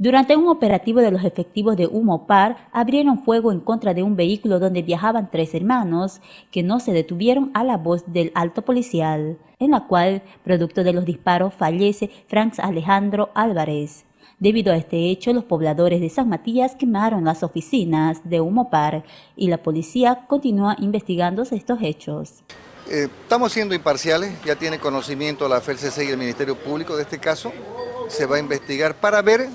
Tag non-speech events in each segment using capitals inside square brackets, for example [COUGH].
Durante un operativo de los efectivos de Humopar, abrieron fuego en contra de un vehículo donde viajaban tres hermanos, que no se detuvieron a la voz del alto policial, en la cual, producto de los disparos, fallece Franz Alejandro Álvarez. Debido a este hecho, los pobladores de San Matías quemaron las oficinas de Humopar y la policía continúa investigando estos hechos. Eh, estamos siendo imparciales, ya tiene conocimiento la FLCC y el Ministerio Público de este caso. Se va a investigar para ver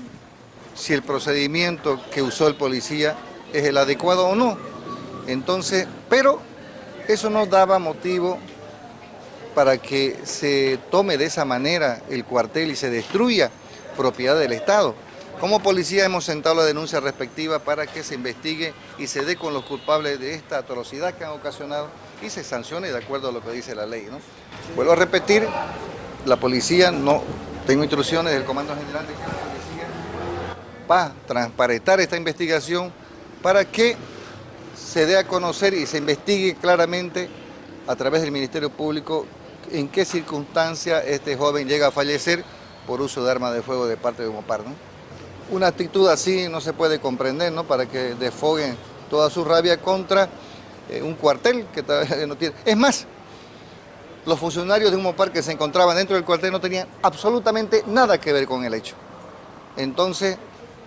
si el procedimiento que usó el policía es el adecuado o no. Entonces, pero eso no daba motivo para que se tome de esa manera el cuartel y se destruya propiedad del Estado. Como policía hemos sentado la denuncia respectiva para que se investigue y se dé con los culpables de esta atrocidad que han ocasionado y se sancione de acuerdo a lo que dice la ley. ¿no? Vuelvo a repetir, la policía no, tengo instrucciones del Comando General de Policía para transparentar esta investigación para que se dé a conocer y se investigue claramente a través del Ministerio Público en qué circunstancia este joven llega a fallecer por uso de arma de fuego de parte de Mopar. ¿no? Una actitud así no se puede comprender, ¿no? Para que desfoguen toda su rabia contra eh, un cuartel que [LAUGHS] no tiene... Es más, los funcionarios de Humopar que se encontraban dentro del cuartel no tenían absolutamente nada que ver con el hecho. Entonces,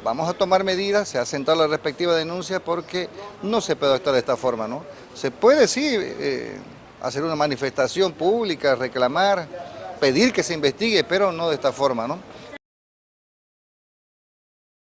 vamos a tomar medidas, se ha sentado la respectiva denuncia porque no se puede actuar de esta forma, ¿no? Se puede, sí, eh, hacer una manifestación pública, reclamar, pedir que se investigue, pero no de esta forma, ¿no?